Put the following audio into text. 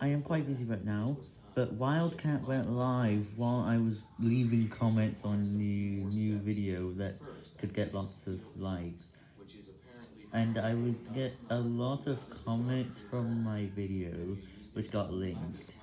I am quite busy right now, but Wildcat went live while I was leaving comments on the new video that could get lots of likes, and I would get a lot of comments from my video, which got linked.